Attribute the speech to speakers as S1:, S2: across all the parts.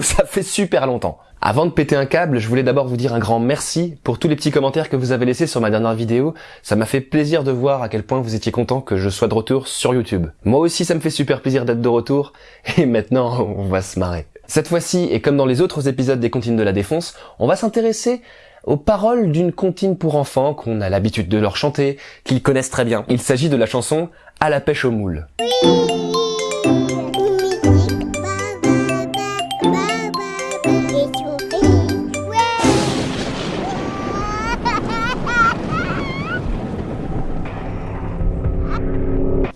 S1: Ça fait super longtemps. Avant de péter un câble, je voulais d'abord vous dire un grand merci pour tous les petits commentaires que vous avez laissés sur ma dernière vidéo. Ça m'a fait plaisir de voir à quel point vous étiez content que je sois de retour sur YouTube. Moi aussi, ça me fait super plaisir d'être de retour. Et maintenant, on va se marrer. Cette fois-ci, et comme dans les autres épisodes des Comptines de la Défonce, on va s'intéresser aux paroles d'une comptine pour enfants qu'on a l'habitude de leur chanter, qu'ils connaissent très bien. Il s'agit de la chanson À la pêche aux moules.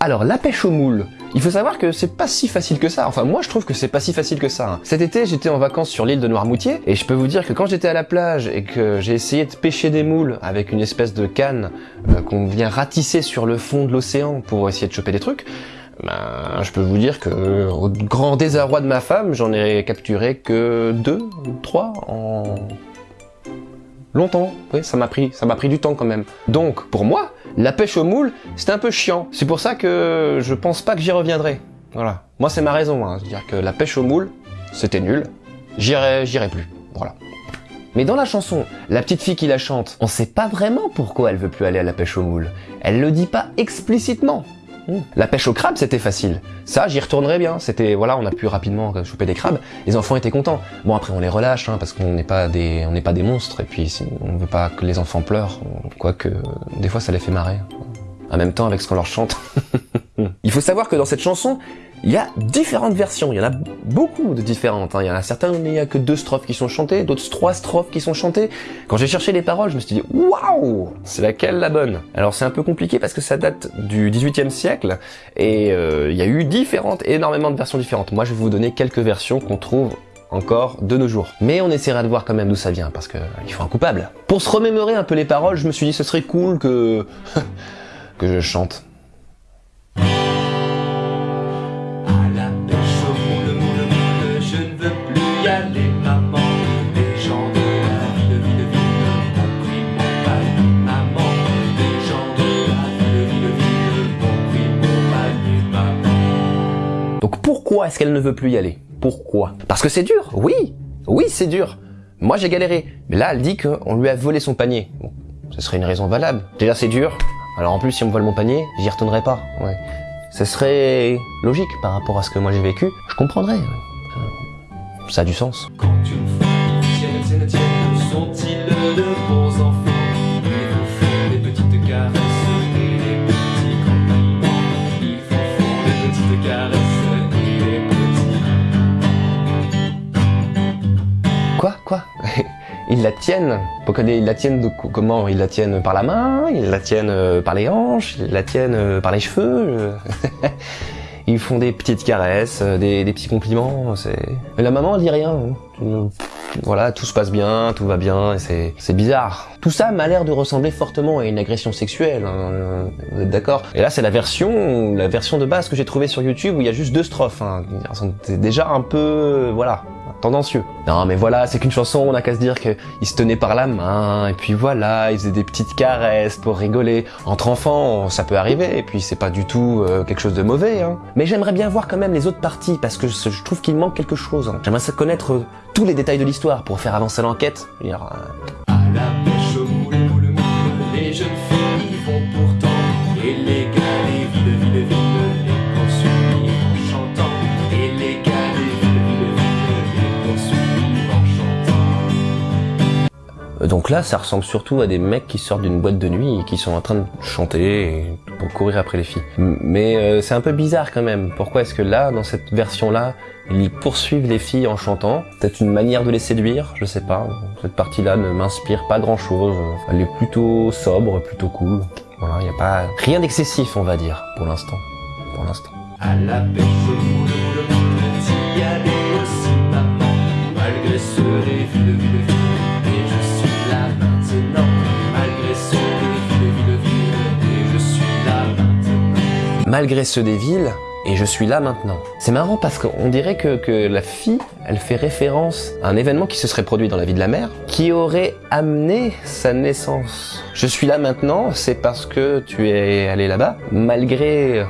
S1: Alors, la pêche aux moules, il faut savoir que c'est pas si facile que ça. Enfin, moi, je trouve que c'est pas si facile que ça. hein. Cet été, j'étais en vacances sur l'île de Noirmoutier, et je peux vous dire que quand j'étais à la plage et que j'ai essayé de pêcher des moules avec une espèce de canne euh, qu'on vient ratisser sur le fond de l'océan pour essayer de choper des trucs, ben, je peux vous dire que, au grand désarroi de ma femme, j'en ai capturé que deux trois en longtemps. Oui, ça m'a pris, ça m'a pris du temps quand même. Donc, pour moi, la pêche aux moules, c'était un peu chiant. C'est pour ça que je pense pas que j'y reviendrai. Voilà. Moi, c'est ma raison. Hein. C'est-à-dire que la pêche aux moules, c'était nul. J'irai, j'irai plus. Voilà. Mais dans la chanson, la petite fille qui la chante, on sait pas vraiment pourquoi elle veut plus aller à la pêche aux moules. Elle le dit pas explicitement. Hmm. La pêche au crabe, c'était facile. Ça, j'y retournerais bien. C'était, voilà, on a pu rapidement choper des crabes. Les enfants étaient contents. Bon, après, on les relâche, hein, parce qu'on n'est pas des, on n'est pas des monstres. Et puis, on veut pas que les enfants pleurent. Quoique, des fois, ça les fait marrer. En même temps, avec ce qu'on leur chante. Il faut savoir que dans cette chanson, il y a différentes versions, il y en a beaucoup de différentes. hein. Il y en a certaines où il n'y a que deux strophes qui sont chantées, d'autres trois strophes qui sont chantées. Quand j'ai cherché les paroles, je me suis dit waouh, c'est laquelle la bonne? Alors c'est un peu compliqué parce que ça date du 18e siècle et euh, il y a eu différentes, énormément de versions différentes. Moi, je vais vous donner quelques versions qu'on trouve encore de nos jours. Mais on essaiera de voir quand même d'où ça vient parce que il faut un coupable. Pour se remémorer un peu les paroles, je me suis dit ce serait cool que que je chante. Est-ce qu'elle ne veut plus y aller? Pourquoi? Parce que c'est dur, oui Oui, c'est dur Moi j'ai galéré, mais là elle dit qu'on lui a volé son panier. Bon, ce serait une raison valable. Déjà c'est dur, alors en plus si on me vole mon panier, j'y retournerai pas. Ouais. Ce serait logique par rapport à ce que moi j'ai vécu, je comprendrais. Ça a du sens. Quoi Quoi Ils la tiennent Pourquoi ils la tiennent de co- comment? Ils la tiennent par la main Ils la tiennent euh, par les hanches Ils la tiennent euh, par les cheveux euh. Ils font des petites caresses, des, petits compliments. Mais la maman elle dit rien. hein. Voilà, tout se passe bien, tout va bien, et c'est bizarre. Tout ça m'a l'air de ressembler fortement à une agression sexuelle. hein, Vous êtes d'accord? Et là, c'est la version, la version de base que j'ai trouvée sur YouTube où il y a juste deux strophes. Hein. Déjà un peu, voilà, tendancieux. Non mais voilà, c'est qu'une chanson, on a qu'à se dire qu'ils se tenaient par la main, et puis voilà, ils faisaient des petites caresses pour rigoler. Entre enfants, ça peut arriver, et puis c'est pas du tout euh, quelque chose de mauvais. Hein. Mais j'aimerais bien voir quand même les autres parties, parce que je trouve qu'il manque quelque chose. hein. J'aimerais connaître euh, tous les détails de l'histoire pour faire avancer l'enquête. Donc là, ça ressemble surtout à des mecs qui sortent d'une boîte de nuit et qui sont en train de chanter pour courir après les filles. Mais euh, c'est un peu bizarre quand même. Pourquoi est-ce que là, dans cette version-là, ils poursuivent les filles en chantant? Peut-être une manière de les séduire, je sais pas. Cette partie-là ne m'inspire pas grand-chose. Elle est plutôt sobre, plutôt cool. Voilà, il y a pas rien d'excessif, on va dire, pour l'instant. Pour l'instant.
S2: Malgré
S1: ceux des villes, et je suis là maintenant. C'est marrant parce qu'on dirait que, la fille, elle fait référence à un événement qui se serait produit dans la vie de la mère, qui aurait amené sa naissance. Je suis là maintenant, c'est parce que tu es allé là-bas, malgré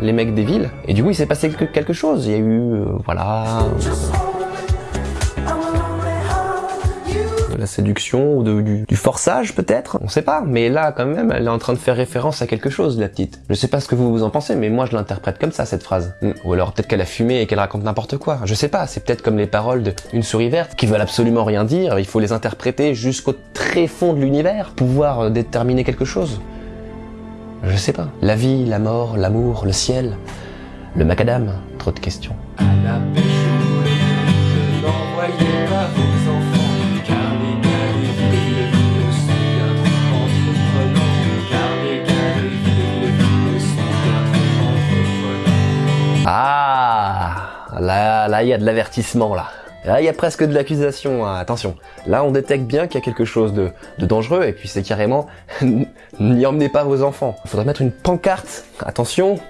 S1: les mecs des villes. Et du coup, il s'est passé quelque- quelque chose. Il y a eu, euh, voilà... séduction ou du, forçage peut-être, on sait pas. Mais là quand même, elle est en train de faire référence à quelque chose, la petite. Je sais pas ce que vous vous en pensez, mais moi je l'interprète comme ça cette phrase. Hmm. Ou alors peut-être qu'elle a fumé et qu'elle raconte n'importe quoi. Je sais pas. C'est peut-être comme les paroles d'une souris verte qui veulent absolument rien dire. Il faut les interpréter jusqu'au très fond de l'univers, pouvoir euh, déterminer quelque chose. Je sais pas. La vie, la mort, l'amour, le ciel, le macadam. Trop de questions. Là, il y a de l'avertissement, là. Là, il y a presque de l'accusation, hein. attention. Là, on détecte bien qu'il y a quelque chose de, dangereux, et puis c'est carrément « n'y emmenez pas vos enfants ». Il faudrait mettre une pancarte, attention,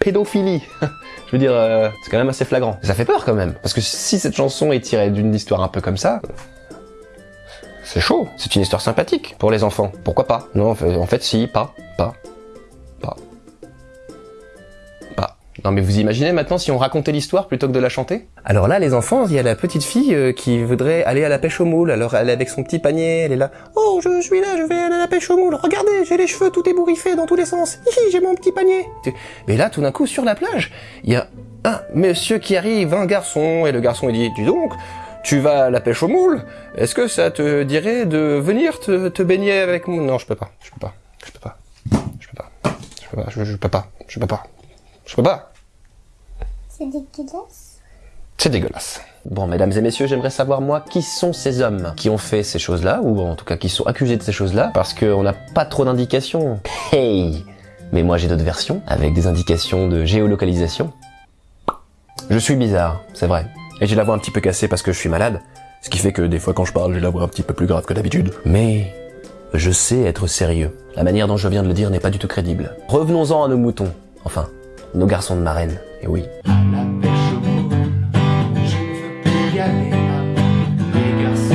S1: pédophilie. Je veux dire, euh, c'est quand même assez flagrant. Ça fait peur quand même, parce que si cette chanson est tirée d'une histoire un peu comme ça, c'est chaud. C'est une histoire sympathique pour les enfants. Pourquoi pas? Non, en fait, si, pas, pas, Non mais vous imaginez maintenant si on racontait l'histoire plutôt que de la chanter? Alors là, les enfants, il y a la petite fille euh, qui voudrait aller à la pêche aux moules. Alors elle est avec son petit panier, elle est là. Oh, je suis là, je vais aller à la pêche aux moules. Regardez, j'ai les cheveux tout ébouriffés dans tous les sens. Hihi, j'ai mon petit panier. Mais là, tout d'un coup, sur la plage, il y a un monsieur qui arrive, un garçon, et le garçon il dit, dis donc, tu vas à la pêche aux moules Est-ce que ça te dirait de venir te, te baigner avec moi Non, je peux pas, je peux pas, je peux pas, je peux pas, je peux pas, je, je peux pas, je peux pas, je peux pas.
S3: C'est dégueulasse.
S1: C'est dégueulasse. Bon, mesdames et messieurs, j'aimerais savoir, moi, qui sont ces hommes qui ont fait ces choses-là, ou en tout cas qui sont accusés de ces choses-là, parce qu'on n'a pas trop d'indications. Hey Mais moi j'ai d'autres versions, avec des indications de géolocalisation. Je suis bizarre, c'est vrai. Et j'ai la voix un petit peu cassée parce que je suis malade, ce qui fait que des fois quand je parle, j'ai la voix un petit peu plus grave que d'habitude. Mais je sais être sérieux. La manière dont je viens de le dire n'est pas du tout crédible. Revenons-en à nos moutons. Enfin, nos garçons de marraine. Et oui.
S2: À la pêche je veux plus y aller, maman. Les garçons.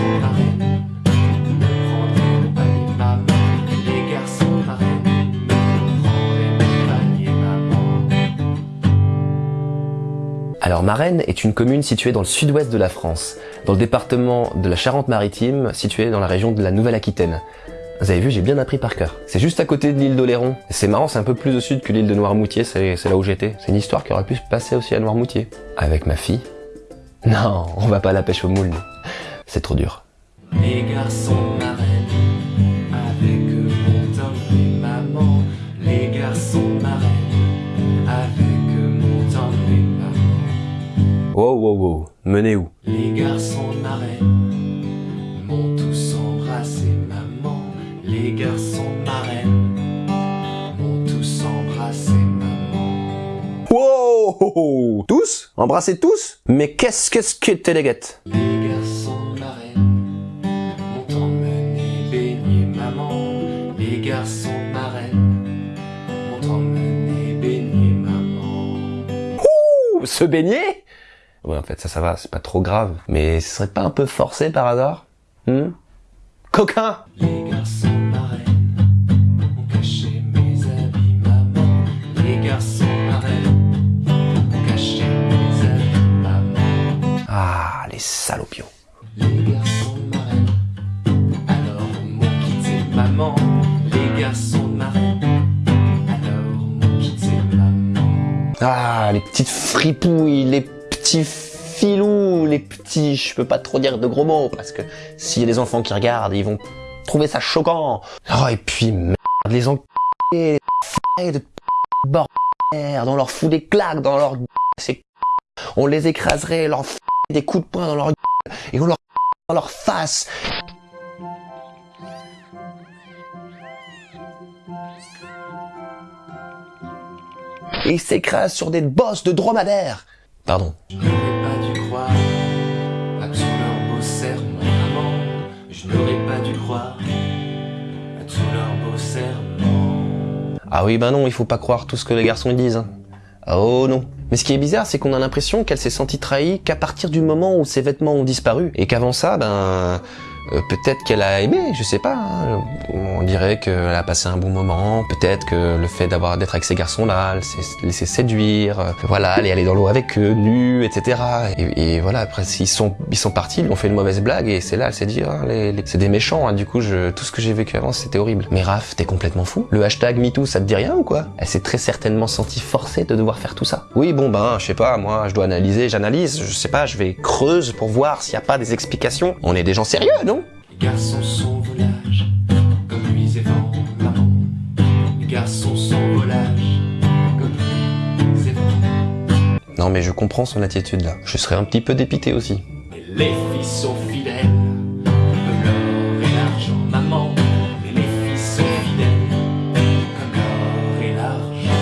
S2: Les garçons.
S1: Alors Marennes est une commune située dans le sud-ouest de la France, dans le département de la Charente-Maritime, situé dans la région de la Nouvelle-Aquitaine. Vous avez vu, j'ai bien appris par cœur. C'est juste à côté de l'île d'Oléron. Et C'est marrant, c'est un peu plus au sud que l'île de Noirmoutier, c'est là où j'étais. C'est une histoire qui aurait pu se passer aussi à Noirmoutier. Avec ma fille? Non, on va pas à la pêche aux moules. C'est trop dur.
S2: Les garçons marraines, avec eux montent les mamans. Les garçons marraines, avec eux montent les mamans.
S1: Wow, wow, wow. Menez où?
S2: Les garçons marraines Les garçons marraines m'ont tous embrassé maman.
S1: Wow Tous? Embrassez tous? Mais qu'est-ce qu'est-ce que t'es les
S2: garçons marraines m'ont emmené baigner maman. Les garçons marraines m'ont emmené baigner maman.
S1: Ouh, Se baigner? Ouais, en fait, ça, ça va, c'est pas trop grave. Mais ce serait pas un peu forcé par hasard? Hmm? Coquin
S2: Les garçons les
S1: salopios.
S2: Les garçons marraines alors m'ont quitté maman. Les garçons marraines alors m'ont quitté maman.
S1: Ah, les petites fripouilles, les petits filous, les petits... Je peux pas trop dire de gros mots, parce que s'il y a des enfants qui regardent, ils vont trouver ça choquant. Oh, et puis, merde, les enculés, les f***, de bordel, on leur fout des claques dans leur... C'est... On les écraserait, leur f... des coups de poing dans leur gueule, et on leur dans leur face. Et ils s'écrasent sur des bosses de dromadaires. Pardon.
S2: Je n'aurais pas dû croire à tous leurs beaux serments maman. Je n'aurais pas dû croire à tous leurs beaux serments.
S1: Ah oui, bah non, il faut pas croire tout ce que les garçons disent. Oh non. Mais ce qui est bizarre, c'est qu'on a l'impression qu'elle s'est sentie trahie qu'à partir du moment où ses vêtements ont disparu. Et qu'avant ça, ben... Euh, peut-être qu'elle a aimé, je sais pas. hein. On dirait qu'elle a passé un bon moment. Peut-être que le fait d'avoir d'être avec ces garçons-là, elle s'est laissé séduire. euh, voilà, elle est allée dans l'eau avec eux, nus, etc. Et, voilà, après ils sont ils sont partis, ils ont fait une mauvaise blague et c'est là, elle s'est dit, ah, les, les- c'est des méchants. hein. Du coup, je, tout ce que j'ai vécu avant, c'était horrible. Mais Raph, t'es complètement fou. Le hashtag MeToo, ça te dit rien ou quoi? Elle s'est très certainement sentie forcée de devoir faire tout ça. Oui, bon ben, je sais pas, moi, je dois analyser, j'analyse. Je sais pas, je vais creuse pour voir s'il y a pas des explications. On est des gens sérieux, non?
S2: Les garçons sont volages, comme lui et vent maman. Les garçons sont volages, comme lui et vent.
S1: Non, mais je comprends son attitude là. Je serais un petit peu dépité aussi.
S2: Mais les filles sont fidèles, comme l'or et l'argent, maman. Les filles sont fidèles, comme l'or et l'argent.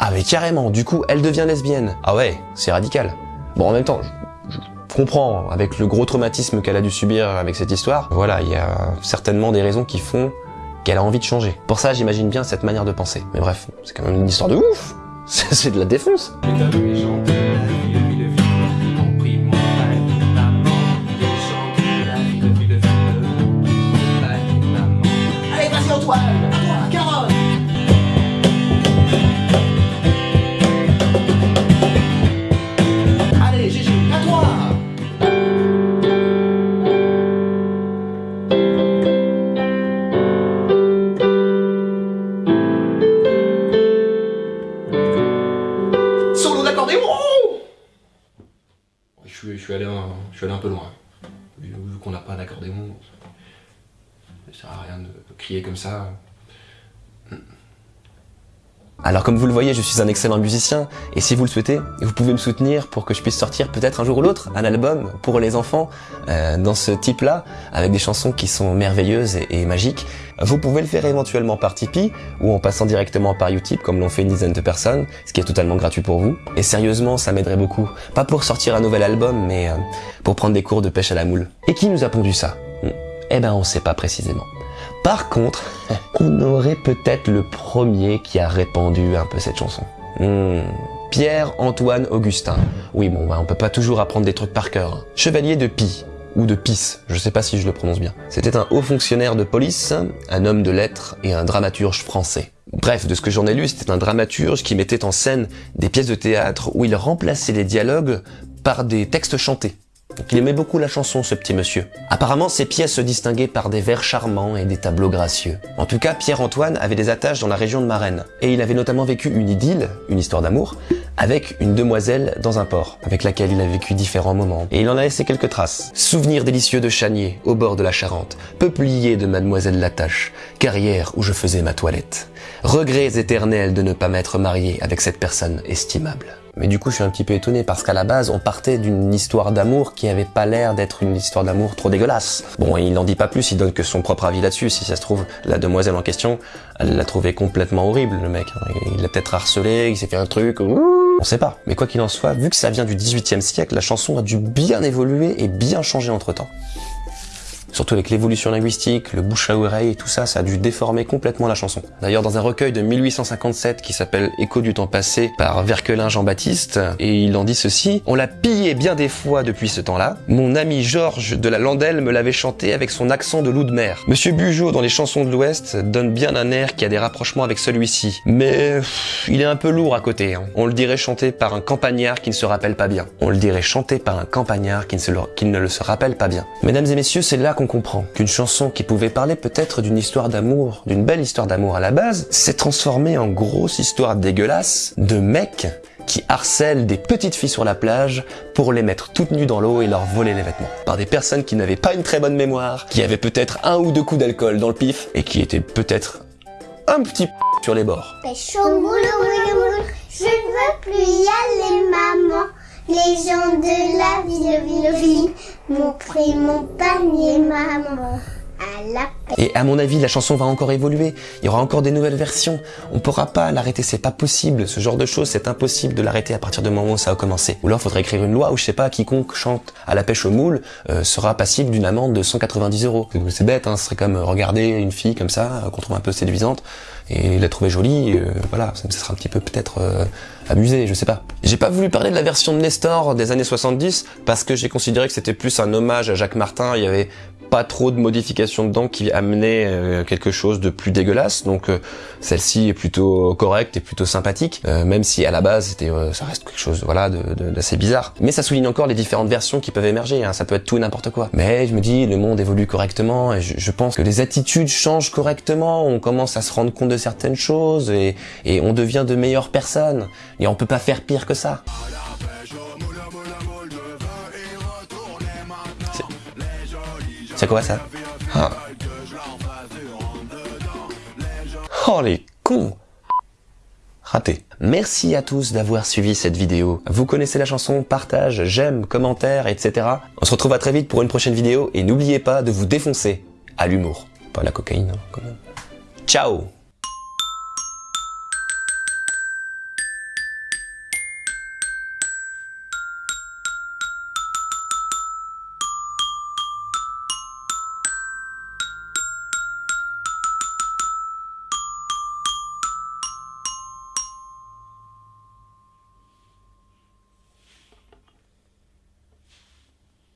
S1: Ah mais carrément, du coup, elle devient lesbienne. Ah ouais, c'est radical. Bon, en même temps, je, je comprends, avec le gros traumatisme qu'elle a dû subir avec cette histoire, voilà, il y a certainement des raisons qui font qu'elle a envie de changer. Pour ça, j'imagine bien cette manière de penser. Mais bref, c'est quand même une histoire de ouf C'est de la défonce
S2: je suis allé un peu loin. Vu, qu'on n'a pas d'accordéon, ça sert à rien de crier comme ça.
S1: Alors comme vous le voyez, je suis un excellent musicien, et si vous le souhaitez, vous pouvez me soutenir pour que je puisse sortir peut-être un jour ou l'autre un album pour les enfants euh, dans ce type-là, avec des chansons qui sont merveilleuses et, magiques. Vous pouvez le faire éventuellement par Tipeee, ou en passant directement par Utip, comme l'ont fait une dizaine de personnes, ce qui est totalement gratuit pour vous. Et sérieusement, ça m'aiderait beaucoup. Pas pour sortir un nouvel album, mais euh, pour prendre des cours de pêche à la moule. Et qui nous a pondu ça? Eh ben on sait pas précisément. Par contre, on aurait peut-être le premier qui a répandu un peu cette chanson. Hmm. Pierre-Antoine Augustin. Oui, bon, bah, on peut pas toujours apprendre des trucs par cœur. hein. Chevalier de Pi, ou de Pis, je sais pas si je le prononce bien. C'était un haut fonctionnaire de police, un homme de lettres et un dramaturge français. Bref, de ce que j'en ai lu, c'était un dramaturge qui mettait en scène des pièces de théâtre où il remplaçait les dialogues par des textes chantés. Il aimait beaucoup la chanson, ce petit monsieur. Apparemment, ses pièces se distinguaient par des vers charmants et des tableaux gracieux. En tout cas, Pierre-Antoine avait des attaches dans la région de Marennes. Et il avait notamment vécu une idylle, une histoire d'amour, avec une demoiselle dans un port, avec laquelle il a vécu différents moments. Et il en a laissé quelques traces. Souvenirs délicieux de Chanier, au bord de la Charente. Peuplier de Mademoiselle Latache. Carrière où je faisais ma toilette. Regrets éternels de ne pas m'être marié avec cette personne estimable. Mais du coup, je suis un petit peu étonné parce qu'à la base, on partait d'une histoire d'amour qui avait pas l'air d'être une histoire d'amour trop dégueulasse. Bon, il n'en dit pas plus, il donne que son propre avis là-dessus. Si ça se trouve, la demoiselle en question, elle l'a trouvé complètement horrible, le mec. Il l'a peut-être harcelé, il s'est fait un truc. On sait pas. Mais quoi qu'il en soit, vu que ça vient du 18e siècle, la chanson a dû bien évoluer et bien changer entre temps. Surtout avec l'évolution linguistique, le bouche à oreille tout ça, ça a dû déformer complètement la chanson. D'ailleurs, dans un recueil de 1857 qui s'appelle Écho du temps passé par Verquelin Jean-Baptiste, et il en dit ceci, on l'a pillé bien des fois depuis ce temps-là. Mon ami Georges de la Landelle me l'avait chanté avec son accent de loup de mer. Monsieur Bugeaud dans les chansons de l'Ouest donne bien un air qui a des rapprochements avec celui-ci. Mais il est un peu lourd à côté. hein. On le dirait chanté par un campagnard qui ne se rappelle pas bien. On le dirait chanté par un campagnard qui ne, se le, rappelle pas bien. Mesdames et messieurs, c'est là comprend qu'une chanson qui pouvait parler peut-être d'une histoire d'amour, d'une belle histoire d'amour à la base, s'est transformée en grosse histoire dégueulasse de mecs qui harcèlent des petites filles sur la plage pour les mettre toutes nues dans l'eau et leur voler les vêtements. Par des personnes qui n'avaient pas une très bonne mémoire, qui avaient peut-être un ou deux coups d'alcool dans le pif et qui étaient peut-être un petit p- sur les bords.
S3: Je ne veux plus y aller, maman. Les gens de la ville, ville, ville m'ont pris mon panier, maman.
S1: Et à mon avis, la chanson va encore évoluer. Il y aura encore des nouvelles versions. On pourra pas l'arrêter, c'est pas possible. Ce genre de choses, c'est impossible de l'arrêter à partir du moment où ça a commencé. Ou alors, faudrait écrire une loi où je sais pas, quiconque chante à la pêche au moule euh, sera passible d'une amende de 190 euros. C'est bête, hein. Ce serait comme regarder une fille comme ça euh, qu'on trouve un peu séduisante et la trouver jolie. euh, voilà, ça, ça sera un petit peu peut-être euh, abusé, je sais pas. J'ai pas voulu parler de la version de Nestor des années 70 parce que j'ai considéré que c'était plus un hommage à Jacques Martin. Il y avait pas trop de modifications dedans qui amenaient euh, quelque chose de plus dégueulasse. Donc euh, celle-ci est plutôt correcte et plutôt sympathique, euh, même si à la base c'était, ça reste quelque chose voilà d'assez bizarre. Mais ça souligne encore les différentes versions qui peuvent émerger. hein. Ça peut être tout et n'importe quoi. Mais je me dis le monde évolue correctement et je, je pense que les attitudes changent correctement. On commence à se rendre compte de certaines choses et, et on devient de meilleures personnes. Et on peut pas faire pire que ça. C'est quoi ça Ah. Oh les cons Raté. Merci à tous d'avoir suivi cette vidéo. Vous connaissez la chanson, partage, j'aime, commentaire, etc. On se retrouve à très vite pour une prochaine vidéo et n'oubliez pas de vous défoncer à l'humour. Pas la cocaïne, hein, quand même. Ciao